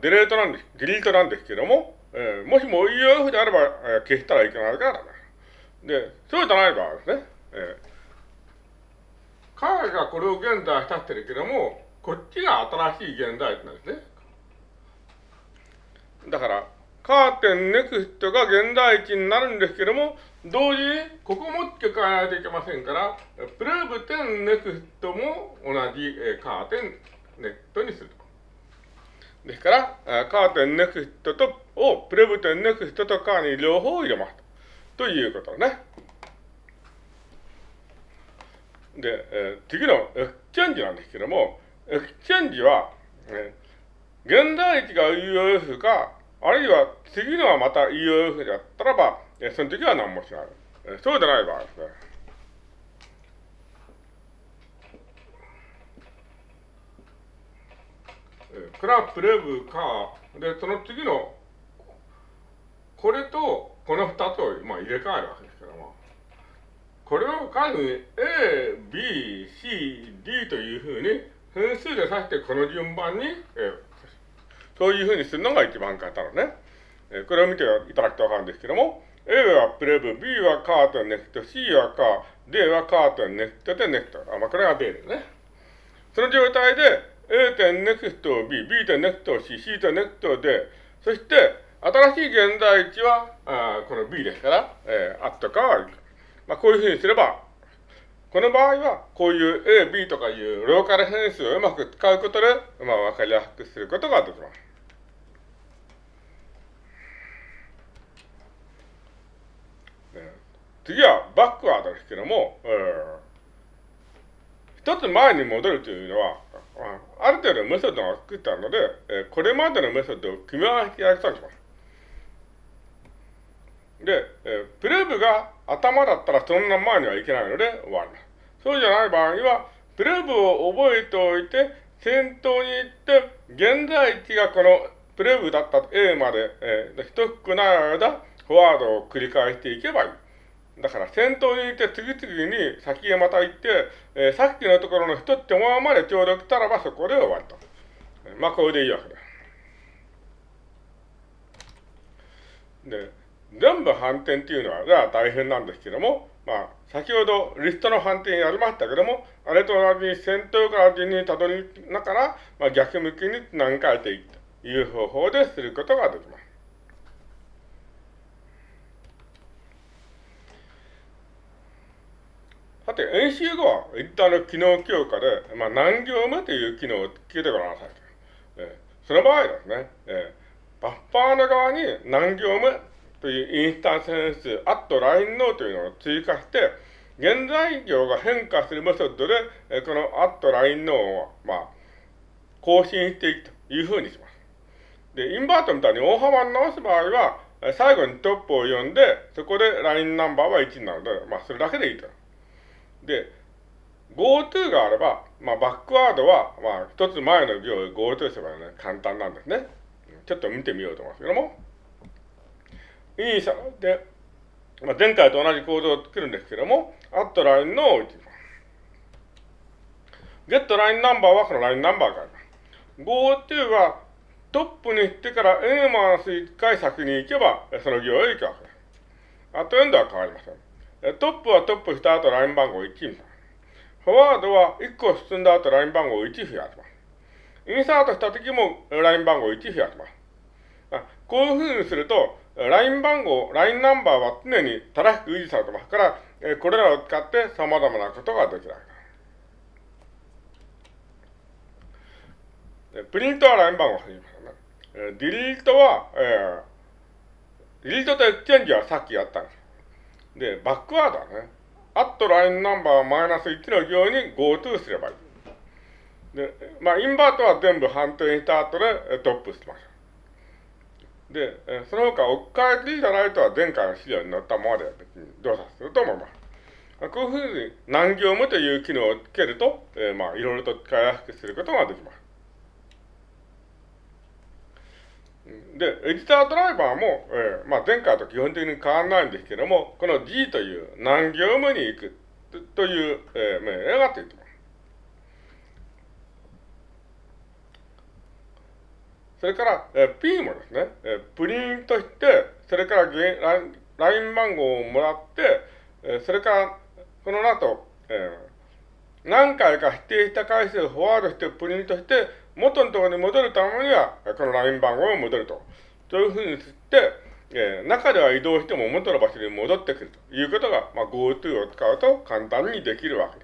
delete なんです、 delete なんですけども、えー、もしも EOF であれば、えー、消したらいけないからだで、そうじゃない場合ですね。えー、彼がこれを現在したってるけども、こっちが新しい現在なんですね。だから、 cur 点 next が現在地になるんですけども、同時にここも付け替えないといけませんから、 prev 点 next も同じcur 点 next にすると。ですから、 cur 点 next と、を prev 点 next と cur に両方入れます。ということね。で、えー、次の exchange なんですけども、 exchange は、えー、現在地が EOF か、あるいは次のはまた EOF だったらば、えー、その時は何もしない。えー、そうじゃない場合ですね。クラプレブか、で、その次の、これとこの二つを、まあ、入れ替えるわけですけども、これを数に A、B、C、D というふうに分数で指してこの順番に、え、そういうふうにするのが一番簡単なね。え、これを見ていただくとわかるんですけども、A はプレブ、B はカートネクト、C はカー、D はカートネクトでネクト。あ、まあ、これが B ですね。その状態で A 点ネクスト B、B 点ネクト C、C 点ネクトで、そして新しい現在地はあこの B ですから、えー、あったかは、まあ、こういうふうにすれば、この場合は、こういう A、B とかいうローカル変数をうまく使うことで、まあ、わかりやすくすることができます。次はバックワードですけども、えー、一つ前に戻るというのは、ある程度メソッドが作ったので、えー、これまでのメソッドを組み合わせてやることにします。で、えー、プレーブが頭だったらそんな前にはいけないので終わります。そうじゃない場合には、プレーブを覚えておいて、先頭に行って、現在地がこのプレーブだった A まで、えー、一服ない間、フォワードを繰り返していけばいい。だから先頭にいて次々に先へまた行って、えー、さっきのところの一手間までちょうど来たらばそこで終わりと。まあこれでいいわけです。で、全部反転っていうのは、じゃ大変なんですけども、まあ、先ほどリストの反転やりましたけども、あれと同じに先頭から順にたどりながら、まあ、逆向きに何回ていくという方法ですることができます。さて、演習後は一旦の機能強化で、まあ、何行目という機能を聞いてごらんなさい。えー、その場合ですね、えー、バッファーの側に何行目というインスタンス変数、アットラインノーというのを追加して、現在行が変化するメソッドで、えー、このアットラインノーを、まあ、更新していくというふうにします。で、インバートみたいに大幅に直す場合は、最後にトップを読んで、そこでラインナンバーは1になるので、まあ、それだけでいいと。で、GoTo があれば、まあ、バックワードは、まあ、一つ前の行を GoTo すればね、簡単なんですね。ちょっと見てみようと思いますけども。インサで、まあ、前回と同じ構造を作るんですけども、アットラインの置いています。ゲットラインナンバーはこのラインナンバーがあります。GoTo はトップに行ってから N-1 回先に行けば、その行へ行くわけです。あとエンドは変わりません。トップはトップした後ライン番号1みたいな。フォワードは1個進んだ後ライン番号1増やします。インサートした時もライン番号1増やします。こういうふうにすると、ライン番号、ラインナンバーは常に正しく維持されてますから、これらを使って様々なことができるわけです。プリントはライン番号を入りますね。ディリートは、えー、 delete と exchange はさっきやったんです。で、 backward はね、アットラインナンバーマイナス1の行に GoTo すればいい。で、まあ、 invert は全部反転した後で top してます。で、その他、置き換えていいじゃないとは前回の資料に載ったままで別に動作すると思います。こういうふうに何行目という機能をつけると、えー、まあ、いろいろと使いやすくすることができます。で、エディタードライバーも、えー、まあ、前回と基本的に変わらないんですけども、この G という何行目に行くという、えー、命令がついてます。それから、え P もですね、えプリントして、それから LINE 番号をもらって、えそれから、この後、え何回か指定した回数をフォワードしてプリントして、元のところに戻るためには、このライン番号を戻ると。そういうふうにして、えー、中では移動しても元の場所に戻ってくるということが、まあ、GoTo を使うと簡単にできるわけです。